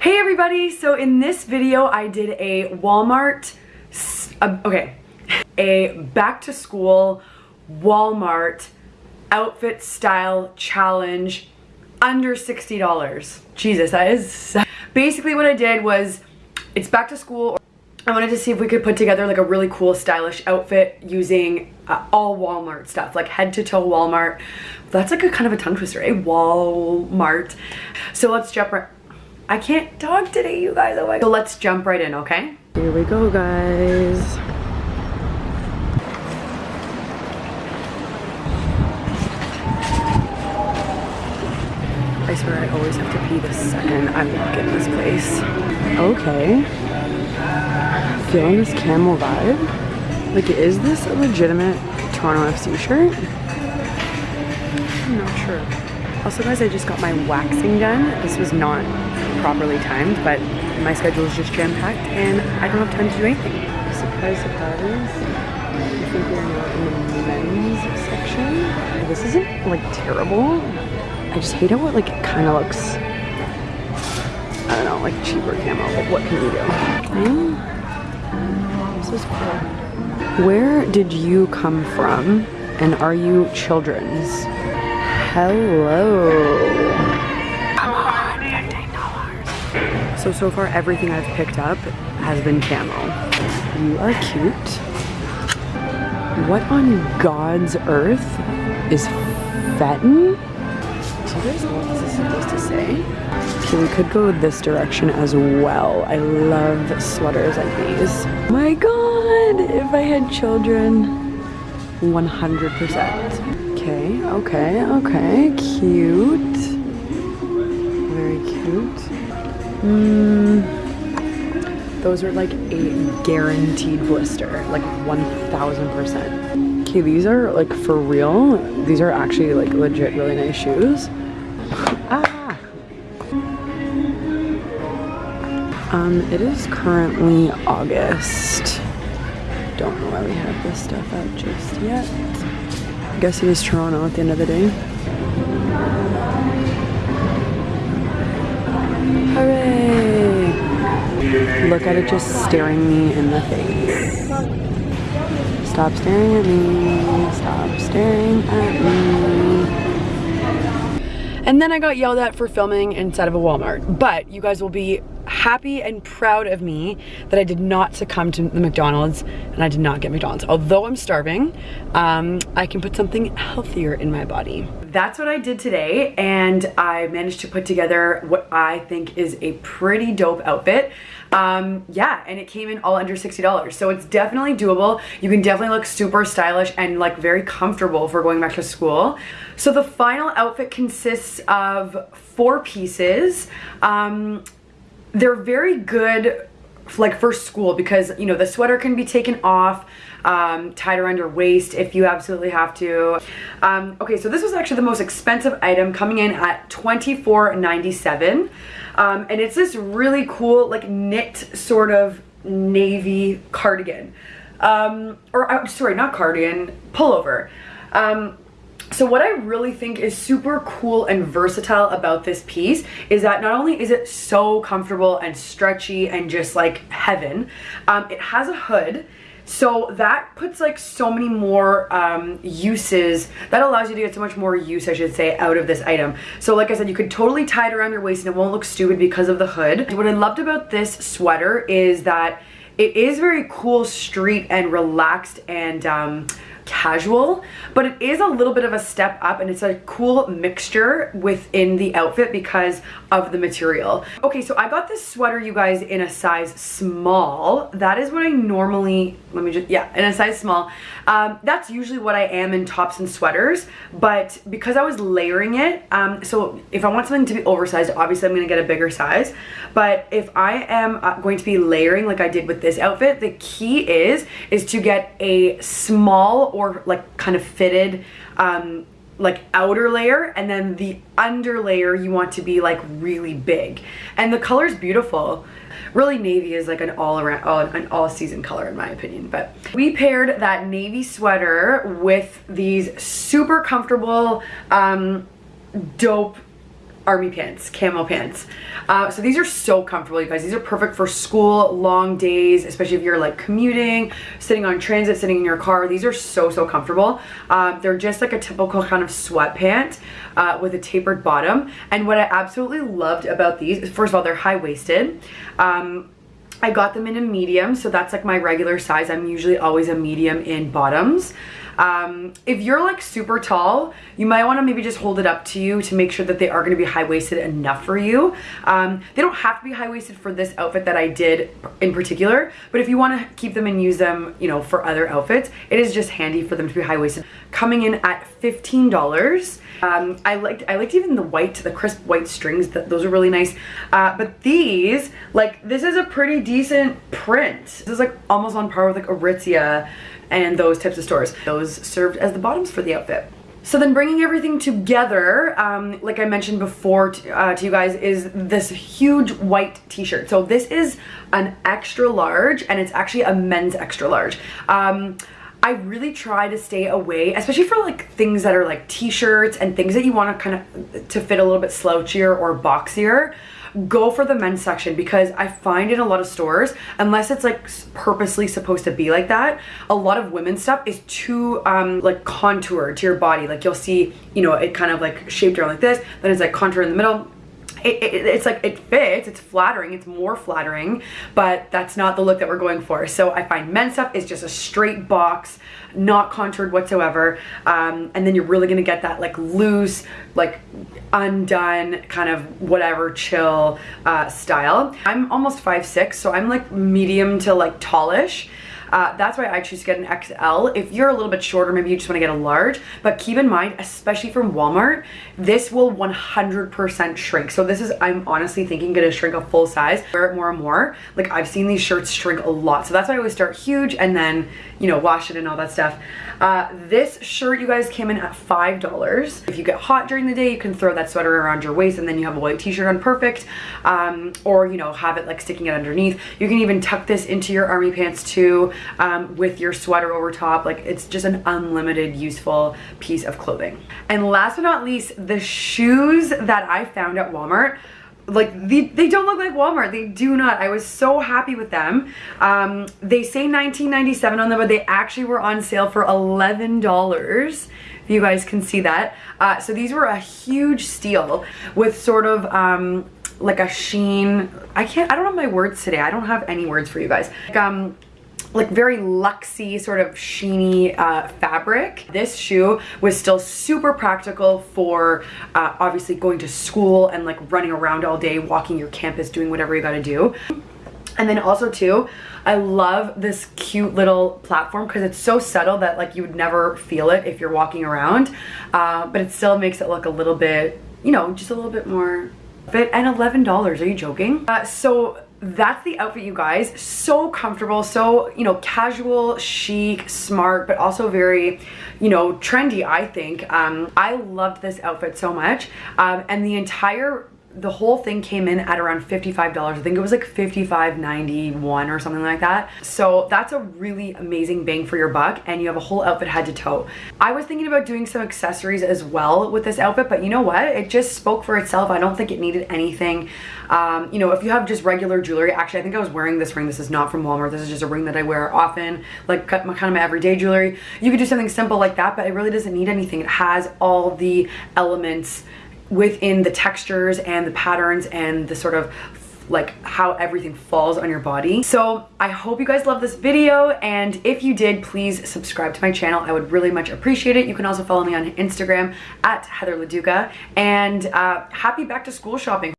Hey everybody, so in this video I did a Walmart, uh, okay, a back to school Walmart outfit style challenge under $60. Jesus, that is, basically what I did was, it's back to school, I wanted to see if we could put together like a really cool stylish outfit using uh, all Walmart stuff, like head to toe Walmart. That's like a kind of a tongue twister, eh? Walmart. So let's jump right, I can't talk today, you guys. Oh my So let's jump right in, okay? Here we go, guys. I swear I always have to pee the second I walk in this place. Okay. Feeling this camel vibe? Like, is this a legitimate Toronto FC shirt? I'm not sure. Also, guys, I just got my waxing done. This was not properly timed, but my schedule is just jam-packed and I don't have time to do anything. Surprise, surprise. I think we're now in the men's section. This isn't like terrible. I just hate how it like kind of looks, I don't know, like cheaper camo, but what can you do? This is cool. Where did you come from and are you children's? Hello. So, so far everything I've picked up has been camo. You are cute. What on God's earth is Fetton? So there's what this supposed to say. Okay, we could go this direction as well. I love sweaters like these. My God, if I had children, 100%. Okay, okay, okay, cute. Very cute. Mm, those are like a guaranteed blister, like 1000%. Okay, these are like for real. These are actually like legit really nice shoes. Ah! Um, it is currently August. Don't know why we have this stuff out just yet. I guess it is Toronto at the end of the day. Hooray! Look at it just staring me in the face. Stop staring at me. Stop staring at me. And then I got yelled at for filming inside of a Walmart. But you guys will be happy and proud of me that I did not succumb to the McDonald's and I did not get McDonald's. Although I'm starving, um, I can put something healthier in my body. That's what I did today and I managed to put together what I think is a pretty dope outfit. Um, yeah, and it came in all under $60. So it's definitely doable. You can definitely look super stylish and like very comfortable for going back to school. So the final outfit consists of four pieces. Um, they're very good like for school because you know the sweater can be taken off um, tied around your waist if you absolutely have to. Um, okay so this was actually the most expensive item coming in at $24.97 um, and it's this really cool like knit sort of navy cardigan. Um, or uh, sorry not cardigan pullover. Um, so what I really think is super cool and versatile about this piece is that not only is it so comfortable and stretchy and just like heaven, um, it has a hood. So that puts like so many more um, uses, that allows you to get so much more use, I should say, out of this item. So like I said, you could totally tie it around your waist and it won't look stupid because of the hood. What I loved about this sweater is that it is very cool street and relaxed and um, casual, but it is a little bit of a step up and it's a cool mixture within the outfit because of the material. Okay, so I got this sweater, you guys, in a size small. That is what I normally, let me just, yeah, in a size small. Um, that's usually what I am in tops and sweaters, but because I was layering it, um, so if I want something to be oversized, obviously I'm gonna get a bigger size, but if I am uh, going to be layering like I did with this outfit, the key is, is to get a small or like kind of fitted um, like outer layer and then the under layer you want to be like really big. And the color is beautiful. Really navy is like an all around oh, an all season color in my opinion. But we paired that navy sweater with these super comfortable um, dope army pants, camo pants. Uh, so these are so comfortable, you guys. These are perfect for school, long days, especially if you're like commuting, sitting on transit, sitting in your car. These are so, so comfortable. Uh, they're just like a typical kind of sweatpant uh, with a tapered bottom. And what I absolutely loved about these, first of all, they're high-waisted. Um, I got them in a medium, so that's like my regular size. I'm usually always a medium in bottoms. Um, if you're like super tall, you might want to maybe just hold it up to you to make sure that they are going to be high-waisted enough for you. Um, they don't have to be high-waisted for this outfit that I did in particular, but if you want to keep them and use them, you know, for other outfits, it is just handy for them to be high-waisted. Coming in at $15. Um, I liked I liked even the white, the crisp white strings. That those are really nice. Uh, but these, like, this is a pretty decent print. This is like almost on par with like Aritzia and those types of stores. Those served as the bottoms for the outfit. So then bringing everything together, um, like I mentioned before uh, to you guys, is this huge white t-shirt. So this is an extra large and it's actually a men's extra large. Um, I really try to stay away, especially for like things that are like t-shirts and things that you want to kind of to fit a little bit slouchier or boxier go for the men's section because I find in a lot of stores, unless it's like purposely supposed to be like that, a lot of women's stuff is too um, like contoured to your body. Like you'll see, you know, it kind of like shaped around like this, then it's like contour in the middle, it, it, it's like it fits it's flattering it's more flattering but that's not the look that we're going for. So I find men's stuff is just a straight box not contoured whatsoever um, and then you're really gonna get that like loose like undone kind of whatever chill uh, style. I'm almost five six, so I'm like medium to like tallish uh, that's why I choose to get an XL. If you're a little bit shorter, maybe you just want to get a large, but keep in mind, especially from Walmart, this will 100% shrink. So this is, I'm honestly thinking gonna shrink a full size, wear it more and more. Like I've seen these shirts shrink a lot. So that's why I always start huge and then, you know, wash it and all that stuff. Uh, this shirt, you guys, came in at $5. If you get hot during the day, you can throw that sweater around your waist and then you have a white t-shirt on perfect. Um, or, you know, have it like sticking it underneath. You can even tuck this into your army pants too um, with your sweater over top. Like it's just an unlimited useful piece of clothing. And last but not least, the shoes that I found at Walmart like they, they don't look like Walmart. They do not. I was so happy with them. Um, they say 19.97 on them but they actually were on sale for $11 if you guys can see that. Uh, so these were a huge steal with sort of um, like a sheen. I can't I don't have my words today. I don't have any words for you guys. Like, um like very luxy sort of sheeny uh, fabric. This shoe was still super practical for uh, obviously going to school and like running around all day, walking your campus, doing whatever you gotta do. And then also too, I love this cute little platform because it's so subtle that like you would never feel it if you're walking around. Uh, but it still makes it look a little bit, you know, just a little bit more fit. And $11, are you joking? Uh, so that's the outfit you guys. So comfortable so you know casual chic smart but also very you know trendy i think. Um i loved this outfit so much. Um and the entire the whole thing came in at around $55. I think it was like $55.91 or something like that. So that's a really amazing bang for your buck and you have a whole outfit head to toe. I was thinking about doing some accessories as well with this outfit, but you know what? It just spoke for itself. I don't think it needed anything. Um, you know, if you have just regular jewelry, actually I think I was wearing this ring. This is not from Walmart. This is just a ring that I wear often, like kind of my everyday jewelry. You could do something simple like that, but it really doesn't need anything. It has all the elements within the textures and the patterns and the sort of like how everything falls on your body. So I hope you guys love this video and if you did, please subscribe to my channel. I would really much appreciate it. You can also follow me on Instagram at Heather Leduca and uh, happy back to school shopping.